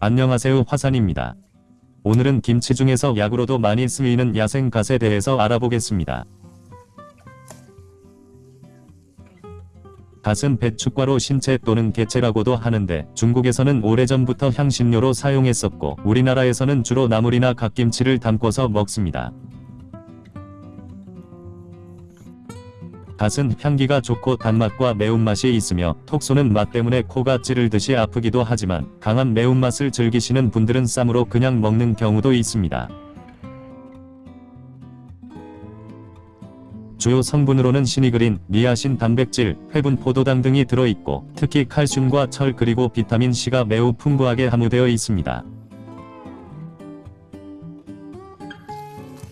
안녕하세요 화산입니다. 오늘은 김치 중에서 약으로도 많이 쓰이는 야생갓에 대해서 알아보겠습니다. 갓은 배축과로 신채 또는 개채라고도 하는데 중국에서는 오래전부터 향신료로 사용했었고 우리나라에서는 주로 나물이나 갓김치를 담궈서 먹습니다. 갓은 향기가 좋고 단맛과 매운맛이 있으며 톡 쏘는 맛 때문에 코가 찌르듯이 아프기도 하지만 강한 매운맛을 즐기시는 분들은 쌈으로 그냥 먹는 경우도 있습니다. 주요 성분으로는 시니그린, 니아신 단백질, 회분 포도당 등이 들어있고 특히 칼슘과 철 그리고 비타민C가 매우 풍부하게 함유되어 있습니다.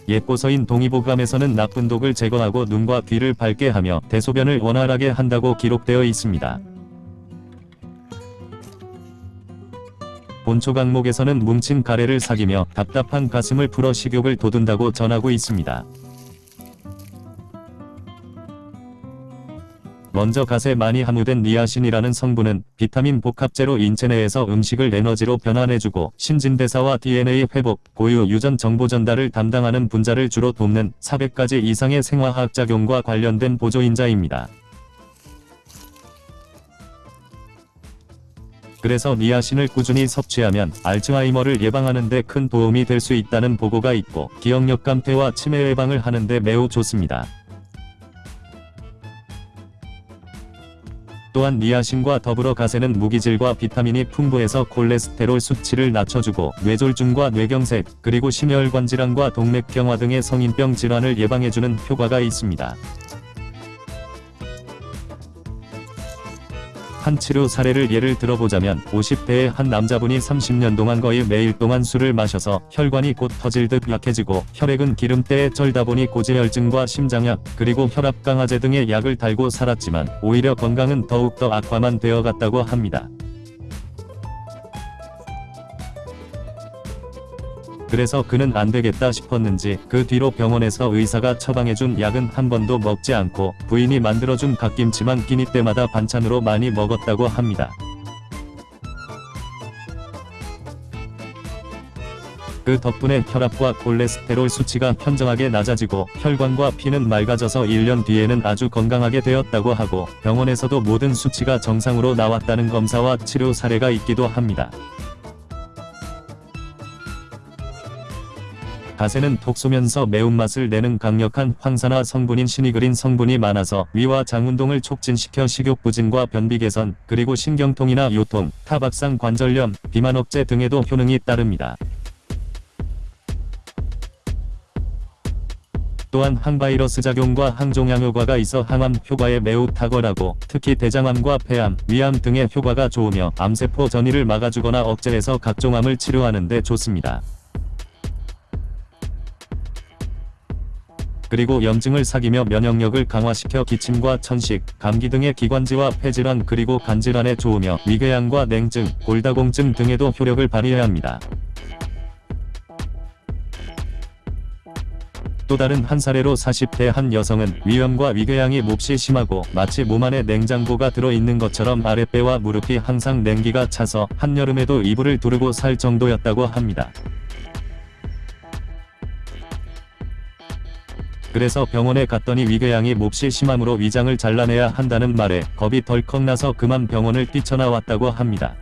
예뻐서인 동의보감에서는 나쁜 독을 제거하고 눈과 귀를 밝게 하며 대소변을 원활하게 한다고 기록되어 있습니다. 본초 강목에서는 뭉친 가래를 사귀며 답답한 가슴을 풀어 식욕을 돋운다고 전하고 있습니다. 먼저 갓에 많이 함유된 니아신이라는 성분은 비타민 복합제로 인체 내에서 음식을 에너지로 변환해주고 신진대사와 DNA 회복, 고유 유전 정보 전달을 담당하는 분자를 주로 돕는 400가지 이상의 생화학 작용과 관련된 보조인자입니다. 그래서 니아신을 꾸준히 섭취하면 알츠하이머를 예방하는 데 큰 도움이 될 수 있다는 보고가 있고 기억력 감퇴와 치매 예방을 하는 데 매우 좋습니다. 또한 니아신과 더불어 가세는 무기질과 비타민이 풍부해서 콜레스테롤 수치를 낮춰주고 뇌졸중과 뇌경색, 그리고 심혈관 질환과 동맥경화 등의 성인병 질환을 예방해주는 효과가 있습니다. 한 치료 사례를 예를 들어보자면 50대의 한 남자분이 30년 동안 거의 매일 동안 술을 마셔서 혈관이 곧 터질 듯 약해지고 혈액은 기름때에 쩔다 보니 고지혈증과 심장약 그리고 혈압 강화제 등의 약을 달고 살았지만 오히려 건강은 더욱더 악화만 되어갔다고 합니다. 그래서 그는 안되겠다 싶었는지 그 뒤로 병원에서 의사가 처방해준 약은 한 번도 먹지 않고 부인이 만들어준 갓김치만 끼니 때마다 반찬으로 많이 먹었다고 합니다. 그 덕분에 혈압과 콜레스테롤 수치가 현저하게 낮아지고 혈관과 피는 맑아져서 1년 뒤에는 아주 건강하게 되었다고 하고 병원에서도 모든 수치가 정상으로 나왔다는 검사와 치료 사례가 있기도 합니다. 가세는 톡 쏘면서 매운맛을 내는 강력한 황산화 성분인 시니그린 성분이 많아서 위와 장 운동을 촉진시켜 식욕 부진과 변비 개선, 그리고 신경통이나 요통, 타박상 관절염, 비만 억제 등에도 효능이 따릅니다. 또한 항바이러스 작용과 항종양 효과가 있어 항암 효과에 매우 탁월하고 특히 대장암과 폐암, 위암 등의 효과가 좋으며 암세포 전이를 막아주거나 억제해서 각종 암을 치료하는 데 좋습니다. 그리고 염증을 사귀며 면역력을 강화시켜 기침과 천식, 감기 등의 기관지와 폐질환 그리고 간질환에 좋으며 위궤양과 냉증, 골다공증 등에도 효력을 발휘해야 합니다. 또 다른 한 사례로 40대 한 여성은 위염과 위궤양이 몹시 심하고 마치 몸 안에 냉장고가 들어있는 것처럼 아랫배와 무릎이 항상 냉기가 차서 한여름에도 이불을 두르고 살 정도였다고 합니다. 그래서 병원에 갔더니 위궤양이 몹시 심함으로 위장을 잘라내야 한다는 말에 겁이 덜컥 나서 그만 병원을 뛰쳐나왔다고 합니다.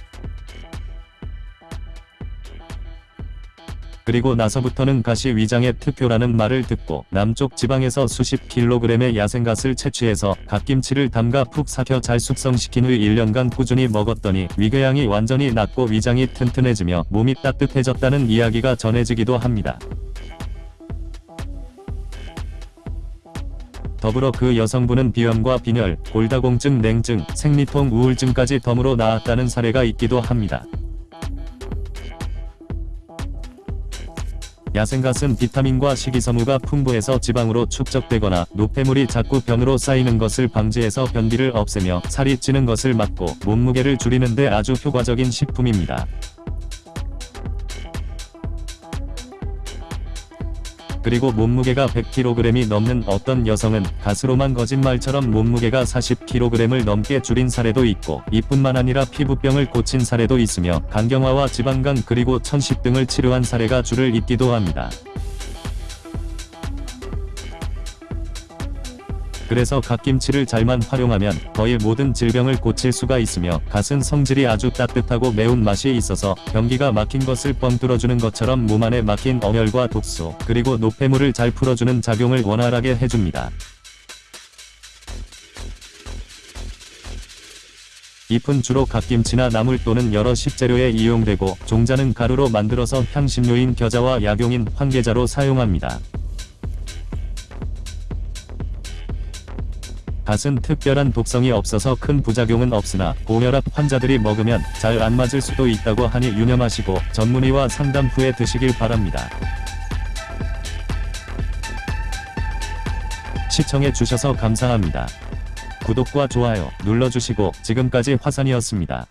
그리고 나서부터는 가시 위장의 특효라는 말을 듣고 남쪽 지방에서 수십 킬로그램의 야생갓을 채취해서 갓김치를 담가 푹 삭혀 잘 숙성시킨 후 1년간 꾸준히 먹었더니 위궤양이 완전히 낫고 위장이 튼튼해지며 몸이 따뜻해졌다는 이야기가 전해지기도 합니다. 더불어 그 여성분은 비염과 빈혈, 골다공증, 냉증, 생리통, 우울증까지 덤으로 나았다는 사례가 있기도 합니다. 야생갓은 비타민과 식이섬유가 풍부해서 지방으로 축적되거나 노폐물이 자꾸 변으로 쌓이는 것을 방지해서 변비를 없애며 살이 찌는 것을 막고 몸무게를 줄이는 데 아주 효과적인 식품입니다. 그리고 몸무게가 100kg이 넘는 어떤 여성은 가스로만 거짓말처럼 몸무게가 40kg을 넘게 줄인 사례도 있고 이뿐만 아니라 피부병을 고친 사례도 있으며 간경화와 지방간 그리고 천식 등을 치료한 사례가 줄을 잇기도 합니다. 그래서 갓김치를 잘만 활용하면 거의 모든 질병을 고칠 수가 있으며 갓은 성질이 아주 따뜻하고 매운 맛이 있어서 변기가 막힌 것을 뻥 뚫어주는 것처럼 몸 안에 막힌 어혈과 독소 그리고 노폐물을 잘 풀어주는 작용을 원활하게 해줍니다. 잎은 주로 갓김치나 나물 또는 여러 식재료에 이용되고 종자는 가루로 만들어서 향신료인 겨자와 약용인 황계자로 사용합니다. 갓은 특별한 독성이 없어서 큰 부작용은 없으나 고혈압 환자들이 먹으면 잘 안 맞을 수도 있다고 하니 유념하시고 전문의와 상담 후에 드시길 바랍니다. 시청해 주셔서 감사합니다. 구독과 좋아요 눌러주시고 지금까지 화산이었습니다.